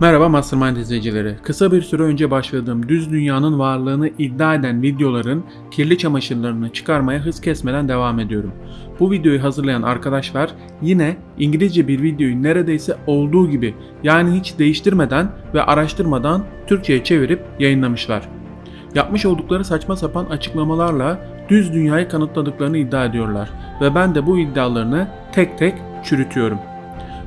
Merhaba Mastermind izleyicileri. Kısa bir süre önce başladığım düz dünyanın varlığını iddia eden videoların kirli çamaşırlarını çıkarmaya hız kesmeden devam ediyorum. Bu videoyu hazırlayan arkadaşlar yine İngilizce bir videoyu neredeyse olduğu gibi yani hiç değiştirmeden ve araştırmadan Türkçe'ye çevirip yayınlamışlar. Yapmış oldukları saçma sapan açıklamalarla düz dünyayı kanıtladıklarını iddia ediyorlar ve ben de bu iddialarını tek tek çürütüyorum.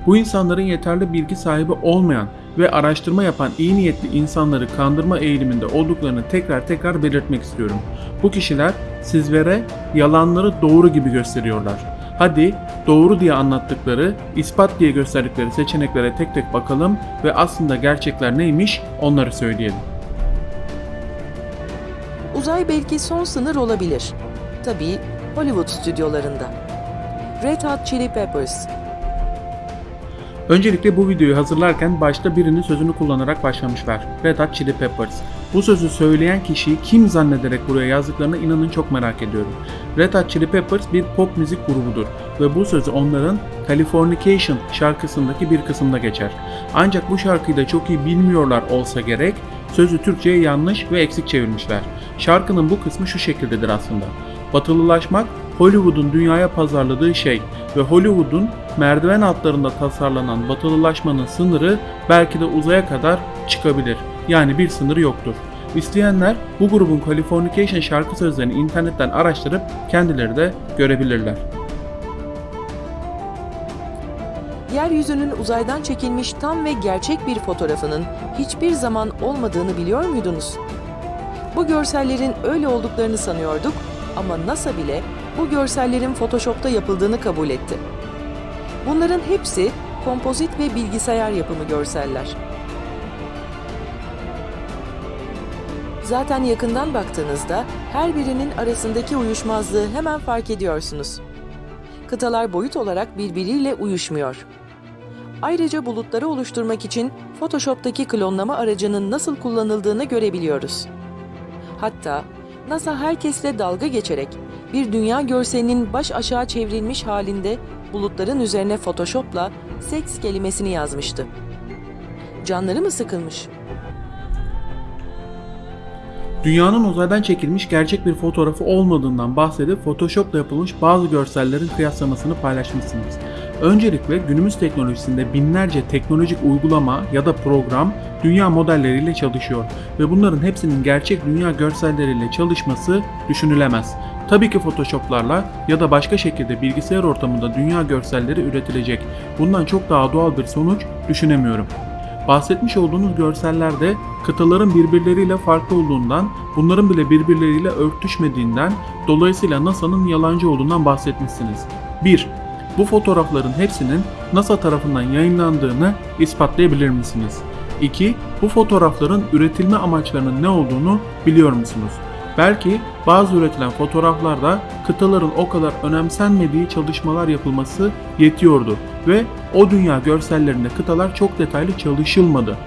Bu insanların yeterli bilgi sahibi olmayan ve araştırma yapan iyi niyetli insanları kandırma eğiliminde olduklarını tekrar tekrar belirtmek istiyorum. Bu kişiler sizlere yalanları doğru gibi gösteriyorlar. Hadi doğru diye anlattıkları, ispat diye gösterdikleri seçeneklere tek tek bakalım ve aslında gerçekler neymiş onları söyleyelim. Uzay belki son sınır olabilir. Tabii Hollywood stüdyolarında. Red Hot Chili Peppers, Öncelikle bu videoyu hazırlarken başta birinin sözünü kullanarak başlamışlar. Red Hot Chili Peppers. Bu sözü söyleyen kişiyi kim zannederek buraya yazdıklarına inanın çok merak ediyorum. Red Hot Chili Peppers bir pop müzik grubudur ve bu sözü onların Californication şarkısındaki bir kısımda geçer. Ancak bu şarkıyı da çok iyi bilmiyorlar olsa gerek, sözü Türkçe'ye yanlış ve eksik çevirmişler. Şarkının bu kısmı şu şekildedir aslında. Batılılaşmak Hollywood'un dünyaya pazarladığı şey ve Hollywood'un merdiven altlarında tasarlanan batılılaşmanın sınırı belki de uzaya kadar çıkabilir. Yani bir sınırı yoktur. İsteyenler bu grubun Californication şarkı sözlerini internetten araştırıp kendileri de görebilirler. yeryüzünün uzaydan çekilmiş tam ve gerçek bir fotoğrafının hiçbir zaman olmadığını biliyor muydunuz? Bu görsellerin öyle olduklarını sanıyorduk ama NASA bile bu görsellerin Photoshop'ta yapıldığını kabul etti. Bunların hepsi kompozit ve bilgisayar yapımı görseller. Zaten yakından baktığınızda her birinin arasındaki uyuşmazlığı hemen fark ediyorsunuz. Kıtalar boyut olarak birbiriyle uyuşmuyor. Ayrıca bulutları oluşturmak için Photoshop'taki klonlama aracının nasıl kullanıldığını görebiliyoruz. Hatta NASA herkesle dalga geçerek bir dünya görselinin baş aşağı çevrilmiş halinde bulutların üzerine Photoshop'la seks kelimesini yazmıştı. Canları mı sıkılmış? Dünyanın uzaydan çekilmiş gerçek bir fotoğrafı olmadığından bahsedip Photoshop'la yapılmış bazı görsellerin kıyaslamasını paylaşmışsınız. Öncelikle günümüz teknolojisinde binlerce teknolojik uygulama ya da program dünya modelleriyle çalışıyor ve bunların hepsinin gerçek dünya görselleriyle çalışması düşünülemez. Tabii ki Photoshop'larla ya da başka şekilde bilgisayar ortamında dünya görselleri üretilecek. Bundan çok daha doğal bir sonuç düşünemiyorum. Bahsetmiş olduğunuz görsellerde kıtaların birbirleriyle farklı olduğundan, bunların bile birbirleriyle örtüşmediğinden, dolayısıyla NASA'nın yalancı olduğundan bahsetmişsiniz. 1. Bu fotoğrafların hepsinin NASA tarafından yayınlandığını ispatlayabilir misiniz? 2. Bu fotoğrafların üretilme amaçlarının ne olduğunu biliyor musunuz? Belki bazı üretilen fotoğraflarda kıtaların o kadar önemsenmediği çalışmalar yapılması yetiyordu ve o dünya görsellerinde kıtalar çok detaylı çalışılmadı.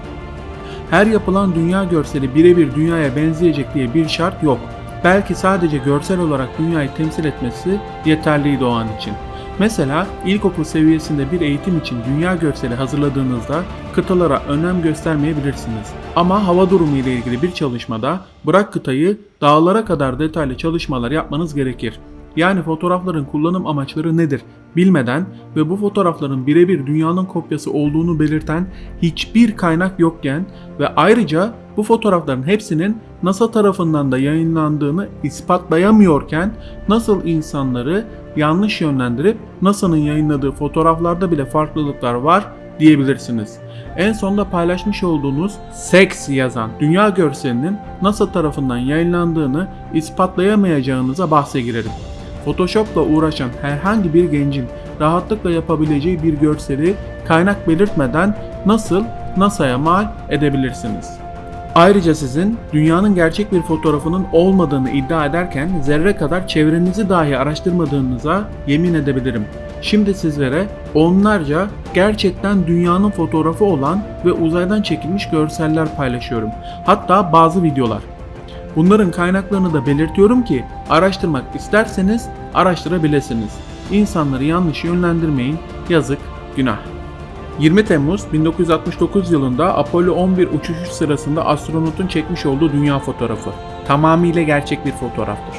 Her yapılan dünya görseli birebir dünyaya benzeyecek diye bir şart yok. Belki sadece görsel olarak dünyayı temsil etmesi yeterliydi o an için. Mesela ilkokul seviyesinde bir eğitim için dünya görseli hazırladığınızda kıtalara önem göstermeyebilirsiniz. Ama hava durumu ile ilgili bir çalışmada bırak kıtayı dağlara kadar detaylı çalışmalar yapmanız gerekir. Yani fotoğrafların kullanım amaçları nedir bilmeden ve bu fotoğrafların birebir dünyanın kopyası olduğunu belirten hiçbir kaynak yokken ve ayrıca bu fotoğrafların hepsinin NASA tarafından da yayınlandığını ispatlayamıyorken nasıl insanları yanlış yönlendirip NASA'nın yayınladığı fotoğraflarda bile farklılıklar var diyebilirsiniz. En sonda paylaşmış olduğunuz Sex yazan dünya görselinin NASA tarafından yayınlandığını ispatlayamayacağınıza bahse girerim. Photoshop'la uğraşan herhangi bir gencin rahatlıkla yapabileceği bir görseli kaynak belirtmeden nasıl NASA'ya mal edebilirsiniz? Ayrıca sizin dünyanın gerçek bir fotoğrafının olmadığını iddia ederken zerre kadar çevrenizi dahi araştırmadığınıza yemin edebilirim. Şimdi sizlere onlarca gerçekten dünyanın fotoğrafı olan ve uzaydan çekilmiş görseller paylaşıyorum. Hatta bazı videolar. Bunların kaynaklarını da belirtiyorum ki araştırmak isterseniz araştırabilirsiniz. İnsanları yanlış yönlendirmeyin. Yazık, günah. 20 Temmuz 1969 yılında Apollo 11 uçuşu sırasında astronotun çekmiş olduğu dünya fotoğrafı. Tamamıyla gerçek bir fotoğraftır.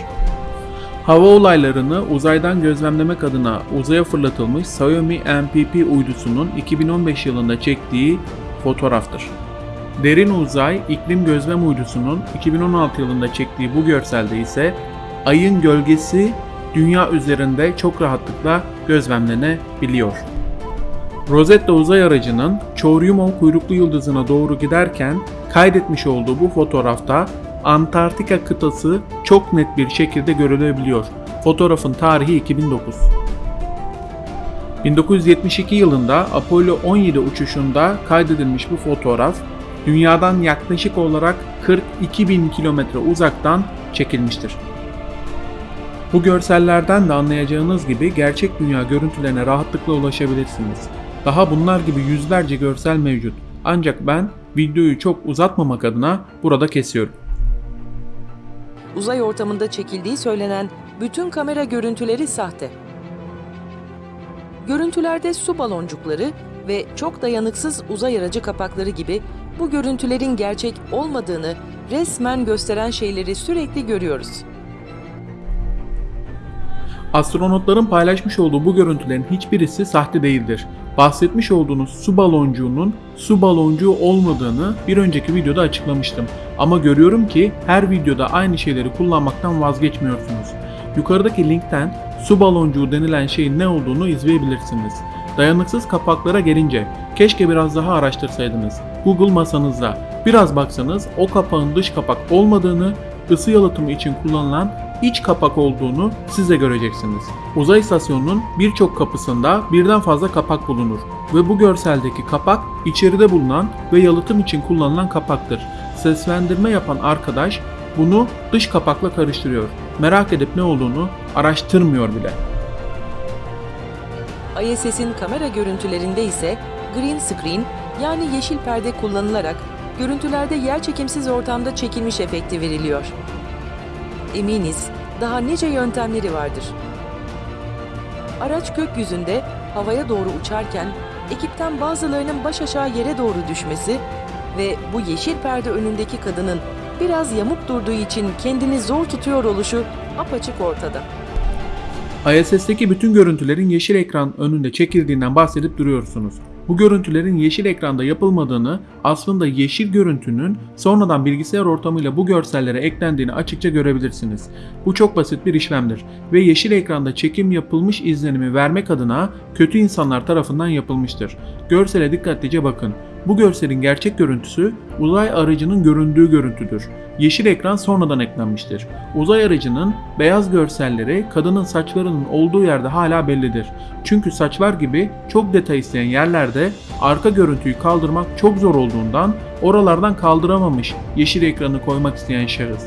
Hava olaylarını uzaydan gözlemlemek adına uzaya fırlatılmış Xiaomi MPP uydusunun 2015 yılında çektiği fotoğraftır. Derin Uzay İklim Gözlem Uydusu'nun 2016 yılında çektiği bu görselde ise ayın gölgesi dünya üzerinde çok rahatlıkla gözlemlenebiliyor. Rosetta uzay aracının Churyumov kuyruklu yıldızına doğru giderken kaydetmiş olduğu bu fotoğrafta Antarktika kıtası çok net bir şekilde görülebiliyor. Fotoğrafın tarihi 2009. 1972 yılında Apollo 17 uçuşunda kaydedilmiş bu fotoğraf dünyadan yaklaşık olarak 42 bin kilometre uzaktan çekilmiştir. Bu görsellerden de anlayacağınız gibi gerçek dünya görüntülerine rahatlıkla ulaşabilirsiniz. Daha bunlar gibi yüzlerce görsel mevcut. Ancak ben videoyu çok uzatmamak adına burada kesiyorum. Uzay ortamında çekildiği söylenen bütün kamera görüntüleri sahte. Görüntülerde su baloncukları ve çok dayanıksız uzay aracı kapakları gibi bu görüntülerin gerçek olmadığını resmen gösteren şeyleri sürekli görüyoruz. Astronotların paylaşmış olduğu bu görüntülerin hiçbirisi sahte değildir. Bahsetmiş olduğunuz su baloncuğunun su baloncuğu olmadığını bir önceki videoda açıklamıştım. Ama görüyorum ki her videoda aynı şeyleri kullanmaktan vazgeçmiyorsunuz. Yukarıdaki linkten su baloncuğu denilen şeyin ne olduğunu izleyebilirsiniz. Dayanıksız kapaklara gelince keşke biraz daha araştırsaydınız. Google masanızda biraz baksanız o kapağın dış kapak olmadığını, ısı yalıtımı için kullanılan iç kapak olduğunu siz de göreceksiniz. Uzay istasyonunun birçok kapısında birden fazla kapak bulunur ve bu görseldeki kapak içeride bulunan ve yalıtım için kullanılan kapaktır. Seslendirme yapan arkadaş bunu dış kapakla karıştırıyor. Merak edip ne olduğunu araştırmıyor bile. ISS'in kamera görüntülerinde ise green screen yani yeşil perde kullanılarak görüntülerde yerçekimsiz ortamda çekilmiş efekti veriliyor. Eminiz daha nice yöntemleri vardır. Araç gökyüzünde havaya doğru uçarken ekipten bazılarının baş aşağı yere doğru düşmesi ve bu yeşil perde önündeki kadının biraz yamuk durduğu için kendini zor tutuyor oluşu apaçık ortada. ISS'teki bütün görüntülerin yeşil ekran önünde çekildiğinden bahsedip duruyorsunuz. Bu görüntülerin yeşil ekranda yapılmadığını, aslında yeşil görüntünün sonradan bilgisayar ortamıyla bu görsellere eklendiğini açıkça görebilirsiniz. Bu çok basit bir işlemdir ve yeşil ekranda çekim yapılmış izlenimi vermek adına kötü insanlar tarafından yapılmıştır. Görsele dikkatlice bakın. Bu görselin gerçek görüntüsü uzay aracının göründüğü görüntüdür. Yeşil ekran sonradan eklenmiştir. Uzay aracının beyaz görselleri kadının saçlarının olduğu yerde hala bellidir. Çünkü saçlar gibi çok detay isteyen yerlerde arka görüntüyü kaldırmak çok zor olduğundan oralardan kaldıramamış yeşil ekranı koymak isteyen şahıs.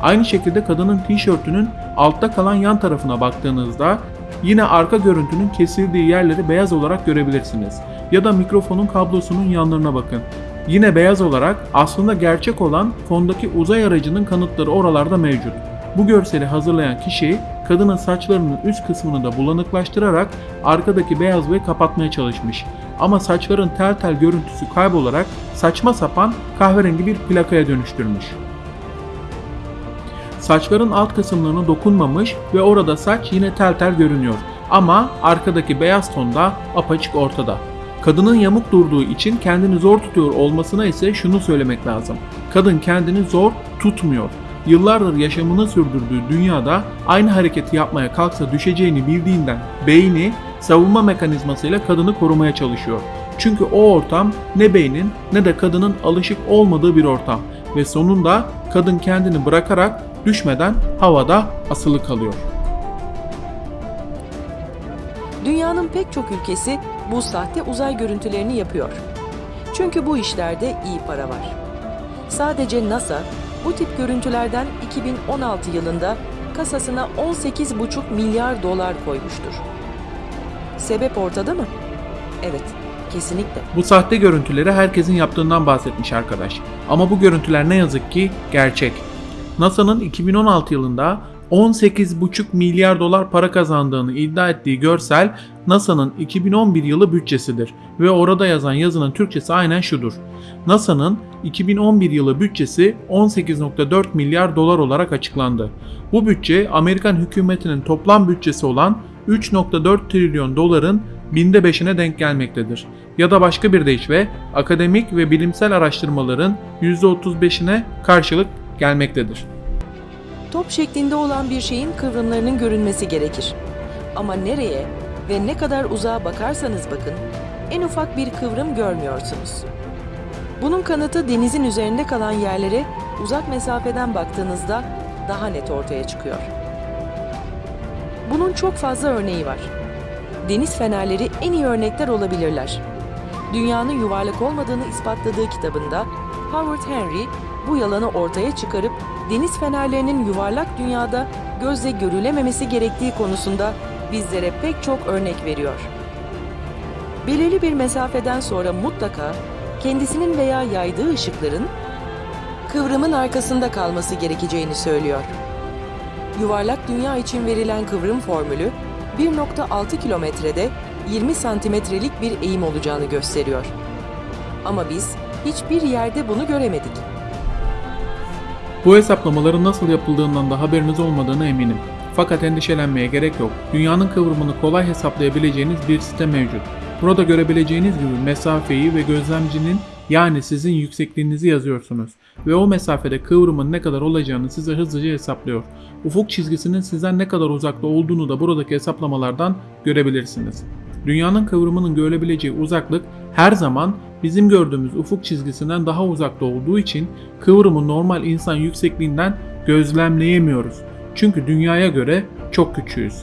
Aynı şekilde kadının tişörtünün altta kalan yan tarafına baktığınızda yine arka görüntünün kesildiği yerleri beyaz olarak görebilirsiniz. Ya da mikrofonun kablosunun yanlarına bakın. Yine beyaz olarak aslında gerçek olan fondaki uzay aracının kanıtları oralarda mevcut. Bu görseli hazırlayan kişi kadının saçlarının üst kısmını da bulanıklaştırarak arkadaki beyazlığı kapatmaya çalışmış. Ama saçların tel tel görüntüsü kaybolarak saçma sapan kahverengi bir plakaya dönüştürmüş. Saçların alt kısımlarına dokunmamış ve orada saç yine tel tel görünüyor. Ama arkadaki beyaz ton da apaçık ortada. Kadının yamuk durduğu için kendini zor tutuyor olmasına ise şunu söylemek lazım. Kadın kendini zor tutmuyor. Yıllardır yaşamını sürdürdüğü dünyada aynı hareketi yapmaya kalksa düşeceğini bildiğinden beyni savunma mekanizmasıyla kadını korumaya çalışıyor. Çünkü o ortam ne beynin ne de kadının alışık olmadığı bir ortam ve sonunda kadın kendini bırakarak düşmeden havada asılı kalıyor. Dünyanın pek çok ülkesi bu sahte uzay görüntülerini yapıyor. Çünkü bu işlerde iyi para var. Sadece NASA bu tip görüntülerden 2016 yılında kasasına 18,5 milyar dolar koymuştur. Sebep ortada mı? Evet, kesinlikle. Bu sahte görüntüleri herkesin yaptığından bahsetmiş arkadaş. Ama bu görüntüler ne yazık ki gerçek. NASA'nın 2016 yılında 18,5 milyar dolar para kazandığını iddia ettiği görsel NASA'nın 2011 yılı bütçesidir ve orada yazan yazının Türkçesi aynen şudur. NASA'nın 2011 yılı bütçesi 18.4 milyar dolar olarak açıklandı. Bu bütçe Amerikan hükümetinin toplam bütçesi olan 3.4 trilyon doların binde beşine denk gelmektedir. Ya da başka bir deyişle akademik ve bilimsel araştırmaların %35'ine karşılık gelmektedir. Top şeklinde olan bir şeyin kıvrımlarının görünmesi gerekir. Ama nereye ve ne kadar uzağa bakarsanız bakın, en ufak bir kıvrım görmüyorsunuz. Bunun kanıtı denizin üzerinde kalan yerlere uzak mesafeden baktığınızda daha net ortaya çıkıyor. Bunun çok fazla örneği var. Deniz fenerleri en iyi örnekler olabilirler. Dünyanın yuvarlak olmadığını ispatladığı kitabında Howard Henry bu yalanı ortaya çıkarıp deniz fenerlerinin yuvarlak dünyada gözle görülememesi gerektiği konusunda bizlere pek çok örnek veriyor. Belirli bir mesafeden sonra mutlaka kendisinin veya yaydığı ışıkların kıvrımın arkasında kalması gerekeceğini söylüyor. Yuvarlak dünya için verilen kıvrım formülü 1.6 kilometrede 20 santimetrelik bir eğim olacağını gösteriyor. Ama biz hiçbir yerde bunu göremedik. Bu hesaplamaların nasıl yapıldığından da haberiniz olmadığına eminim. Fakat endişelenmeye gerek yok. Dünyanın kıvrımını kolay hesaplayabileceğiniz bir site mevcut. Burada görebileceğiniz gibi mesafeyi ve gözlemcinin yani sizin yüksekliğinizi yazıyorsunuz ve o mesafede kıvrımın ne kadar olacağını size hızlıca hesaplıyor. Ufuk çizgisinin sizden ne kadar uzakta olduğunu da buradaki hesaplamalardan görebilirsiniz. Dünyanın kıvrımının görülebileceği uzaklık her zaman bizim gördüğümüz ufuk çizgisinden daha uzakta olduğu için kıvrımı normal insan yüksekliğinden gözlemleyemiyoruz. Çünkü dünyaya göre çok küçüğüz.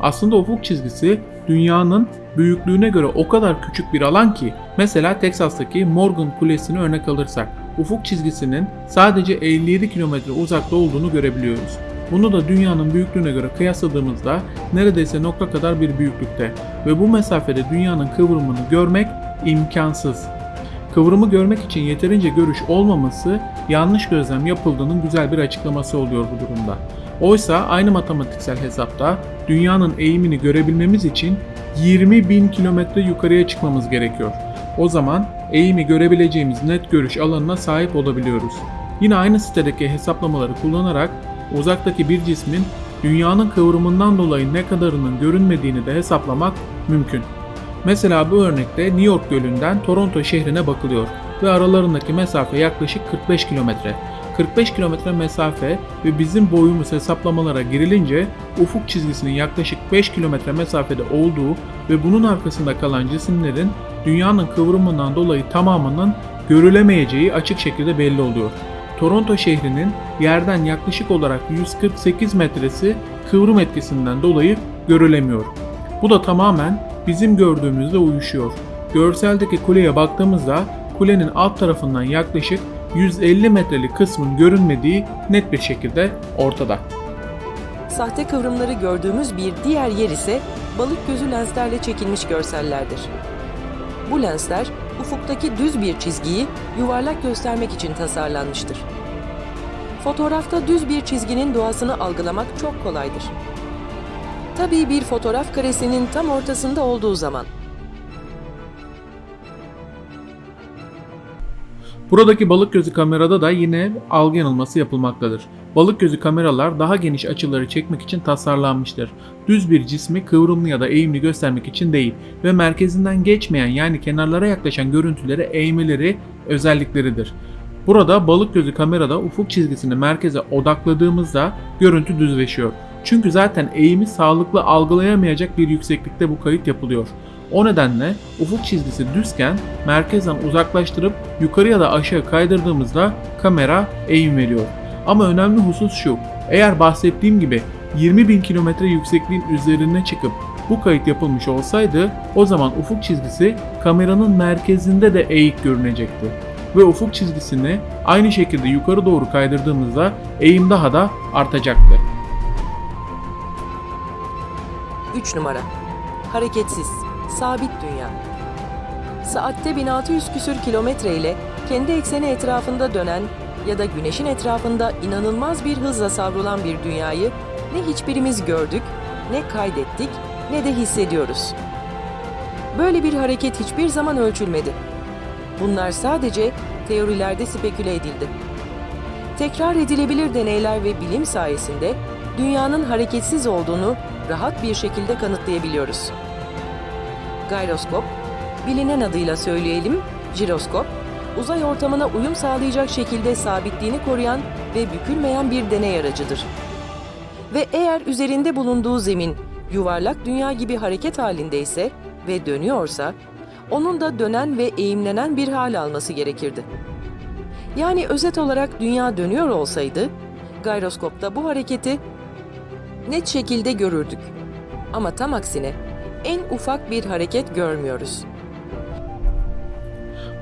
Aslında ufuk çizgisi dünyanın büyüklüğüne göre o kadar küçük bir alan ki mesela Teksas'taki Morgan Kulesi'ni örnek alırsak ufuk çizgisinin sadece 57 kilometre uzakta olduğunu görebiliyoruz. Bunu da dünyanın büyüklüğüne göre kıyasladığımızda neredeyse nokta kadar bir büyüklükte ve bu mesafede dünyanın kıvrımını görmek imkansız. Kıvrımı görmek için yeterince görüş olmaması yanlış gözlem yapıldığının güzel bir açıklaması oluyor bu durumda. Oysa aynı matematiksel hesapta dünyanın eğimini görebilmemiz için 20 bin kilometre yukarıya çıkmamız gerekiyor. O zaman eğimi görebileceğimiz net görüş alanına sahip olabiliyoruz. Yine aynı sitedeki hesaplamaları kullanarak uzaktaki bir cismin dünyanın kıvrımından dolayı ne kadarının görünmediğini de hesaplamak mümkün. Mesela bu örnekte New York Gölü'nden Toronto şehrine bakılıyor ve aralarındaki mesafe yaklaşık 45 kilometre. 45 kilometre mesafe ve bizim boyumuz hesaplamalara girilince ufuk çizgisinin yaklaşık 5 kilometre mesafede olduğu ve bunun arkasında kalan cisimlerin dünyanın kıvrımından dolayı tamamının görülemeyeceği açık şekilde belli oluyor. Toronto şehrinin yerden yaklaşık olarak 148 metresi kıvrım etkisinden dolayı görülemiyor. Bu da tamamen bizim gördüğümüzle uyuşuyor. Görseldeki kuleye baktığımızda kulenin alt tarafından yaklaşık 150 metrelik kısmın görünmediği net bir şekilde ortada. Sahte kıvrımları gördüğümüz bir diğer yer ise balık gözü lenslerle çekilmiş görsellerdir. Bu lensler ufuktaki düz bir çizgiyi yuvarlak göstermek için tasarlanmıştır. Fotoğrafta düz bir çizginin doğasını algılamak çok kolaydır. Tabii bir fotoğraf karesinin tam ortasında olduğu zaman. Buradaki balık gözü kamerada da yine algı yanılması yapılmaktadır. Balık gözü kameralar daha geniş açıları çekmek için tasarlanmıştır. Düz bir cismi kıvrımlı ya da eğimli göstermek için değil ve merkezinden geçmeyen yani kenarlara yaklaşan görüntülere eğmeleri özellikleridir. Burada balık gözü kamerada ufuk çizgisini merkeze odakladığımızda görüntü düzleşiyor. Çünkü zaten eğimi sağlıklı algılayamayacak bir yükseklikte bu kayıt yapılıyor. O nedenle ufuk çizgisi düzken merkezden uzaklaştırıp yukarı ya da aşağı kaydırdığımızda kamera eğim veriyor. Ama önemli husus şu, eğer bahsettiğim gibi 20 bin kilometre yüksekliğin üzerine çıkıp bu kayıt yapılmış olsaydı o zaman ufuk çizgisi kameranın merkezinde de eğik görünecekti. Ve ufuk çizgisini aynı şekilde yukarı doğru kaydırdığımızda eğim daha da artacaktı. 3 numara. Hareketsiz, sabit dünya. Saatte 1600 küsür kilometre ile kendi ekseni etrafında dönen ya da güneşin etrafında inanılmaz bir hızla savrulan bir dünyayı ne hiçbirimiz gördük, ne kaydettik, ne de hissediyoruz. Böyle bir hareket hiçbir zaman ölçülmedi. Bunlar sadece teorilerde speküle edildi. Tekrar edilebilir deneyler ve bilim sayesinde dünyanın hareketsiz olduğunu rahat bir şekilde kanıtlayabiliyoruz. Gyroskop, bilinen adıyla söyleyelim, jiroskop, uzay ortamına uyum sağlayacak şekilde sabitliğini koruyan ve bükülmeyen bir deney aracıdır. Ve eğer üzerinde bulunduğu zemin yuvarlak dünya gibi hareket halindeyse ve dönüyorsa, onun da dönen ve eğimlenen bir hal alması gerekirdi. Yani özet olarak dünya dönüyor olsaydı, gyroskopta bu hareketi net şekilde görürdük. Ama tam aksine en ufak bir hareket görmüyoruz.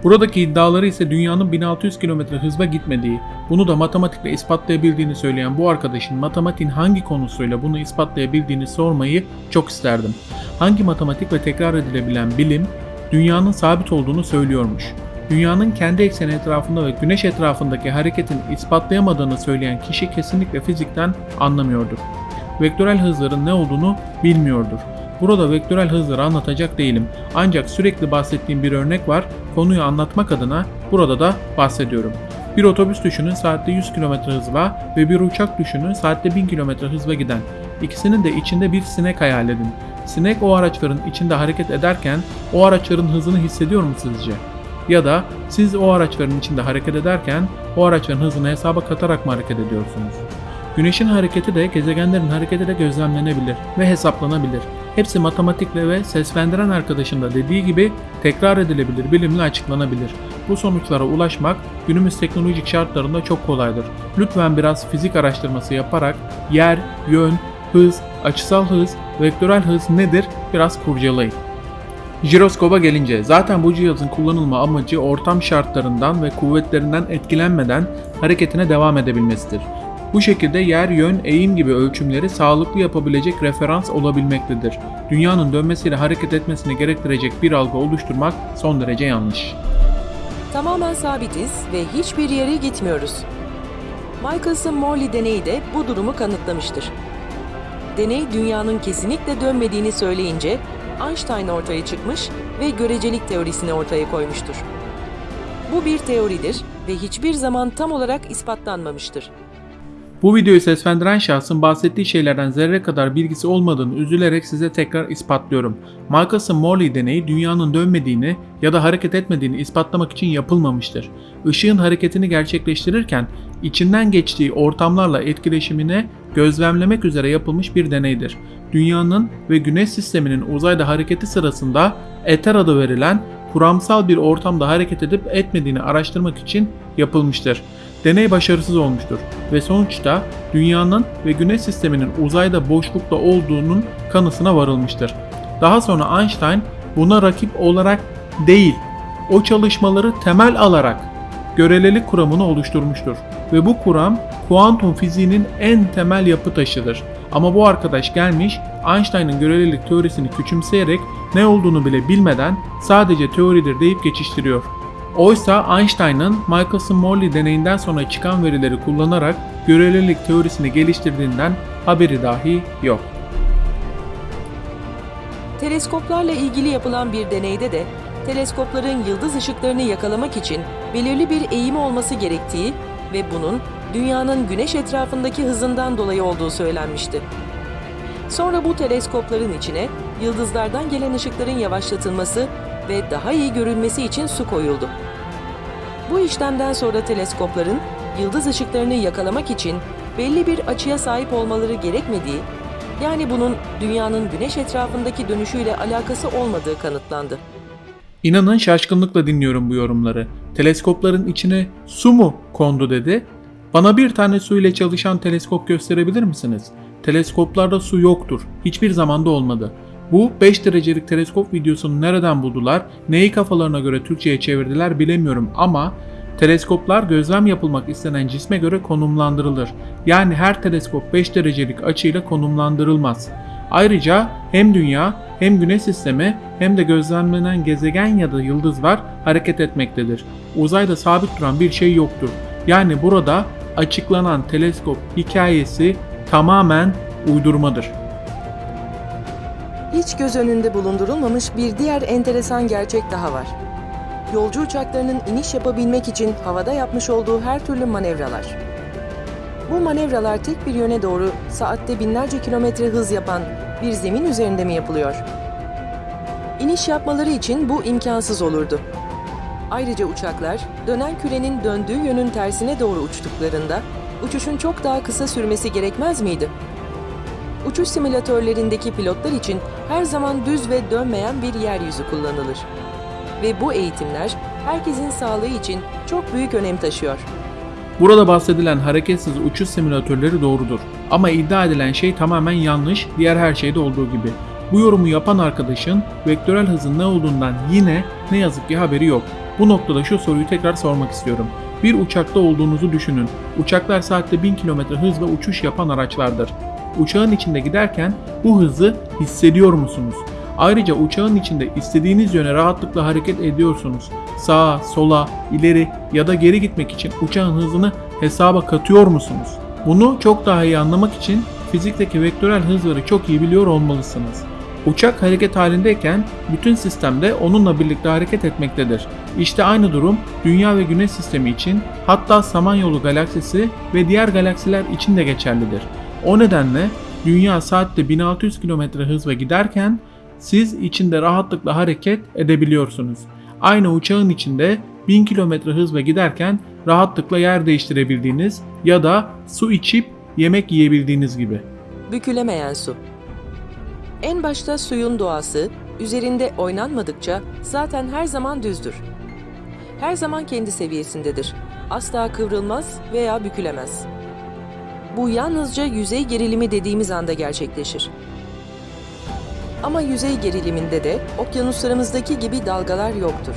Buradaki iddiaları ise dünyanın 1600 km hızla gitmediği, bunu da matematikle ispatlayabildiğini söyleyen bu arkadaşın matematiğin hangi konusuyla bunu ispatlayabildiğini sormayı çok isterdim. Hangi matematik ve tekrar edilebilen bilim dünyanın sabit olduğunu söylüyormuş. Dünyanın kendi ekseni etrafında ve güneş etrafındaki hareketin ispatlayamadığını söyleyen kişi kesinlikle fizikten anlamıyordur. Vektörel hızların ne olduğunu bilmiyordur. Burada vektörel hızları anlatacak değilim. Ancak sürekli bahsettiğim bir örnek var. Konuyu anlatmak adına burada da bahsediyorum. Bir otobüs düşünün saatte 100 km hızla ve bir uçak düşünün saatte 1000 km hızla giden. İkisinin de içinde bir sinek hayal edin. Sinek o araçların içinde hareket ederken o araçların hızını hissediyor mu sizce? Ya da siz o araçların içinde hareket ederken o araçların hızını hesaba katarak mı hareket ediyorsunuz? Güneşin hareketi de gezegenlerin hareketi de gözlemlenebilir ve hesaplanabilir. Hepsi matematikle ve seslendiren arkadaşın da dediği gibi tekrar edilebilir, bilimle açıklanabilir. Bu sonuçlara ulaşmak günümüz teknolojik şartlarında çok kolaydır. Lütfen biraz fizik araştırması yaparak yer, yön, hız, açısal hız, vektörel hız nedir biraz kurcalayın. Jiroskopa gelince zaten bu cihazın kullanılma amacı ortam şartlarından ve kuvvetlerinden etkilenmeden hareketine devam edebilmesidir. Bu şekilde yer, yön, eğim gibi ölçümleri sağlıklı yapabilecek referans olabilmektedir. Dünyanın dönmesiyle hareket etmesini gerektirecek bir algı oluşturmak son derece yanlış. Tamamen sabitiz ve hiçbir yere gitmiyoruz. Michelson-Morley deneyi de bu durumu kanıtlamıştır. Deney dünyanın kesinlikle dönmediğini söyleyince Einstein ortaya çıkmış ve görecelik teorisini ortaya koymuştur. Bu bir teoridir ve hiçbir zaman tam olarak ispatlanmamıştır. Bu videoyu seslendiren şahsın bahsettiği şeylerden zerre kadar bilgisi olmadığını üzülerek size tekrar ispatlıyorum. Michelson-Morley deneyi dünyanın dönmediğini ya da hareket etmediğini ispatlamak için yapılmamıştır. Işığın hareketini gerçekleştirirken içinden geçtiği ortamlarla etkileşimini gözlemlemek üzere yapılmış bir deneydir. Dünyanın ve Güneş sisteminin uzayda hareketi sırasında eter adı verilen kuramsal bir ortamda hareket edip etmediğini araştırmak için yapılmıştır. Deney başarısız olmuştur ve sonuçta dünyanın ve güneş sisteminin uzayda boşlukta olduğunun kanısına varılmıştır. Daha sonra Einstein buna rakip olarak değil, o çalışmaları temel alarak görelilik kuramını oluşturmuştur. Ve bu kuram kuantum fiziğinin en temel yapı taşıdır. Ama bu arkadaş gelmiş Einstein'ın görelilik teorisini küçümseyerek ne olduğunu bile bilmeden sadece teoridir deyip geçiştiriyor. Oysa Einstein'ın Michelson-Morley deneyinden sonra çıkan verileri kullanarak görelilik teorisini geliştirdiğinden haberi dahi yok. Teleskoplarla ilgili yapılan bir deneyde de teleskopların yıldız ışıklarını yakalamak için belirli bir eğimi olması gerektiği ve bunun dünyanın güneş etrafındaki hızından dolayı olduğu söylenmişti. Sonra bu teleskopların içine yıldızlardan gelen ışıkların yavaşlatılması ve daha iyi görülmesi için su koyuldu. Bu işlemden sonra teleskopların yıldız ışıklarını yakalamak için belli bir açıya sahip olmaları gerekmediği, yani bunun dünyanın güneş etrafındaki dönüşüyle alakası olmadığı kanıtlandı. İnanın şaşkınlıkla dinliyorum bu yorumları. Teleskopların içine su mu kondu dedi. Bana bir tane su ile çalışan teleskop gösterebilir misiniz? Teleskoplarda su yoktur. Hiçbir zamanda olmadı. Bu 5 derecelik teleskop videosunu nereden buldular, neyi kafalarına göre Türkçe'ye çevirdiler bilemiyorum ama teleskoplar gözlem yapılmak istenen cisme göre konumlandırılır. Yani her teleskop 5 derecelik açıyla konumlandırılmaz. Ayrıca hem Dünya hem Güneş sistemi hem de gözlemlenen gezegen ya da yıldızlar hareket etmektedir. Uzayda sabit duran bir şey yoktur. Yani burada açıklanan teleskop hikayesi tamamen uydurmadır. Hiç göz önünde bulundurulmamış bir diğer enteresan gerçek daha var. Yolcu uçaklarının iniş yapabilmek için havada yapmış olduğu her türlü manevralar. Bu manevralar tek bir yöne doğru saatte binlerce kilometre hız yapan bir zemin üzerinde mi yapılıyor? İniş yapmaları için bu imkansız olurdu. Ayrıca uçaklar dönen kürenin döndüğü yönün tersine doğru uçtuklarında uçuşun çok daha kısa sürmesi gerekmez miydi? Uçuş simülatörlerindeki pilotlar için her zaman düz ve dönmeyen bir yeryüzü kullanılır. Ve bu eğitimler herkesin sağlığı için çok büyük önem taşıyor. Burada bahsedilen hareketsiz uçuş simülatörleri doğrudur. Ama iddia edilen şey tamamen yanlış, diğer her şeyde olduğu gibi. Bu yorumu yapan arkadaşın vektörel hızın ne olduğundan yine ne yazık ki haberi yok. Bu noktada şu soruyu tekrar sormak istiyorum. Bir uçakta olduğunuzu düşünün. Uçaklar saatte 1000 km hızla uçuş yapan araçlardır. Uçağın içinde giderken bu hızı hissediyor musunuz? Ayrıca uçağın içinde istediğiniz yöne rahatlıkla hareket ediyorsunuz. Sağa, sola, ileri ya da geri gitmek için uçağın hızını hesaba katıyor musunuz? Bunu çok daha iyi anlamak için fizikteki vektörel hızları çok iyi biliyor olmalısınız. Uçak hareket halindeyken bütün sistemde onunla birlikte hareket etmektedir. İşte aynı durum Dünya ve Güneş sistemi için hatta Samanyolu galaksisi ve diğer galaksiler için de geçerlidir. O nedenle Dünya saatte 1600 km hızla giderken siz içinde rahatlıkla hareket edebiliyorsunuz. Aynı uçağın içinde 1000 km hızla giderken rahatlıkla yer değiştirebildiğiniz ya da su içip yemek yiyebildiğiniz gibi. Bükülemeyen su. En başta suyun doğası, üzerinde oynanmadıkça zaten her zaman düzdür. Her zaman kendi seviyesindedir. Asla kıvrılmaz veya bükülemez. Bu yalnızca yüzey gerilimi dediğimiz anda gerçekleşir. Ama yüzey geriliminde de okyanuslarımızdaki gibi dalgalar yoktur.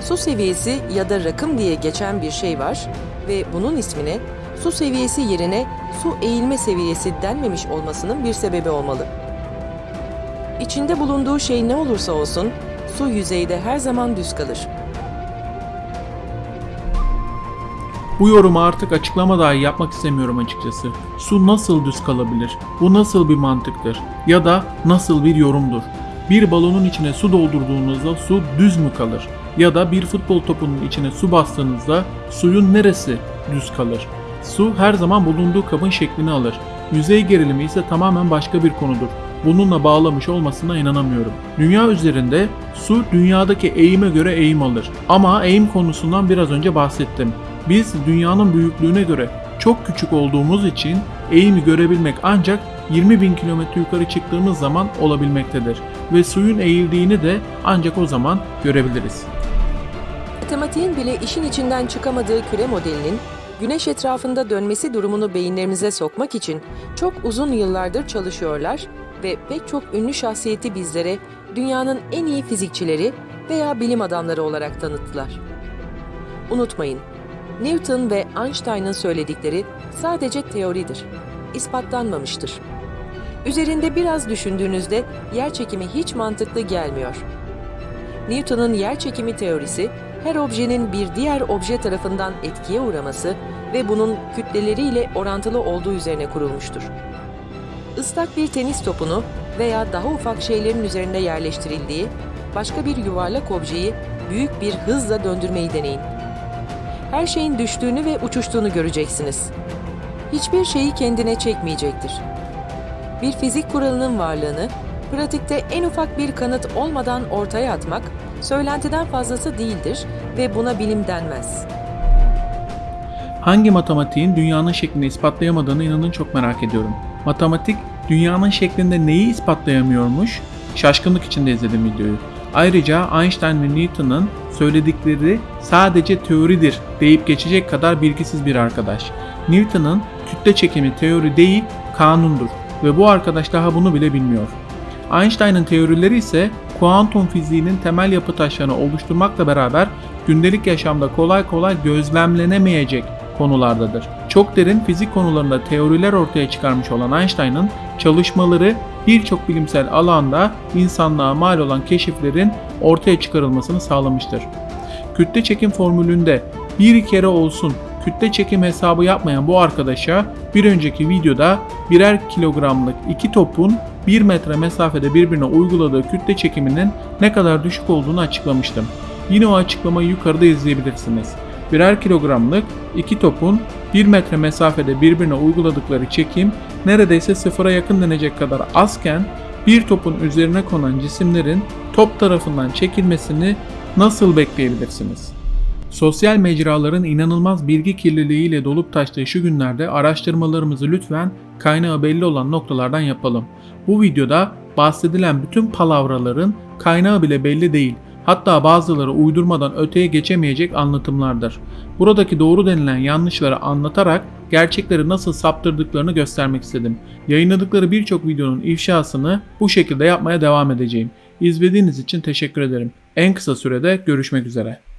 Su seviyesi ya da rakım diye geçen bir şey var ve bunun ismine su seviyesi yerine su eğilme seviyesi denmemiş olmasının bir sebebi olmalı. İçinde bulunduğu şey ne olursa olsun su yüzeyde her zaman düz kalır. Bu yorumu artık açıklama dahi yapmak istemiyorum açıkçası. Su nasıl düz kalabilir? Bu nasıl bir mantıktır? Ya da nasıl bir yorumdur? Bir balonun içine su doldurduğunuzda su düz mü kalır? Ya da bir futbol topunun içine su bastığınızda suyun neresi düz kalır? Su her zaman bulunduğu kabın şeklini alır. Yüzey gerilimi ise tamamen başka bir konudur. Bununla bağlamış olmasına inanamıyorum. Dünya üzerinde su dünyadaki eğime göre eğim alır. Ama eğim konusundan biraz önce bahsettim. Biz dünyanın büyüklüğüne göre çok küçük olduğumuz için eğimi görebilmek ancak 20 bin kilometre yukarı çıktığımız zaman olabilmektedir. Ve suyun eğildiğini de ancak o zaman görebiliriz. Matematiğin bile işin içinden çıkamadığı küre modelinin güneş etrafında dönmesi durumunu beyinlerimize sokmak için çok uzun yıllardır çalışıyorlar ve pek çok ünlü şahsiyeti bizlere dünyanın en iyi fizikçileri veya bilim adamları olarak tanıttılar. Unutmayın, Newton ve Einstein'ın söyledikleri sadece teoridir, ispatlanmamıştır. Üzerinde biraz düşündüğünüzde yer çekimi hiç mantıklı gelmiyor. Newton'un yer çekimi teorisi, her objenin bir diğer obje tarafından etkiye uğraması ve bunun kütleleriyle orantılı olduğu üzerine kurulmuştur. Islak bir tenis topunu veya daha ufak şeylerin üzerinde yerleştirildiği başka bir yuvarlak objeyi büyük bir hızla döndürmeyi deneyin. Her şeyin düştüğünü ve uçuştuğunu göreceksiniz. Hiçbir şeyi kendine çekmeyecektir. Bir fizik kuralının varlığını pratikte en ufak bir kanıt olmadan ortaya atmak söylentiden fazlası değildir ve buna bilim denmez. Hangi matematiğin dünyanın şeklini ispatlayamadığını inanın çok merak ediyorum. Matematik dünyanın şeklinde neyi ispatlayamıyormuş? Şaşkınlık içinde izledim videoyu. Ayrıca Einstein ve Newton'un söyledikleri sadece teoridir deyip geçecek kadar bilgisiz bir arkadaş. Newton'un kütle çekimi teori değil kanundur ve bu arkadaş daha bunu bile bilmiyor. Einstein'ın teorileri ise kuantum fiziğinin temel yapı taşlarını oluşturmakla beraber gündelik yaşamda kolay kolay gözlemlenemeyecek konulardadır. Çok derin fizik konularında teoriler ortaya çıkarmış olan Einstein'ın çalışmaları birçok bilimsel alanda insanlığa mal olan keşiflerin ortaya çıkarılmasını sağlamıştır. Kütle çekim formülünde bir kere olsun kütle çekim hesabı yapmayan bu arkadaşa bir önceki videoda birer kilogramlık iki topun 1 metre mesafede birbirine uyguladığı kütle çekiminin ne kadar düşük olduğunu açıklamıştım. Yine o açıklamayı yukarıda izleyebilirsiniz. Birer kilogramlık iki topun 1 metre mesafede birbirine uyguladıkları çekim neredeyse sıfıra yakın denecek kadar azken bir topun üzerine konan cisimlerin top tarafından çekilmesini nasıl bekleyebilirsiniz? Sosyal mecraların inanılmaz bilgi kirliliğiyle dolup taştığı şu günlerde araştırmalarımızı lütfen kaynağı belli olan noktalardan yapalım. Bu videoda bahsedilen bütün palavraların kaynağı bile belli değil. Hatta bazıları uydurmadan öteye geçemeyecek anlatımlardır. Buradaki doğru denilen yanlışları anlatarak gerçekleri nasıl saptırdıklarını göstermek istedim. Yayınladıkları birçok videonun ifşasını bu şekilde yapmaya devam edeceğim. İzlediğiniz için teşekkür ederim. En kısa sürede görüşmek üzere.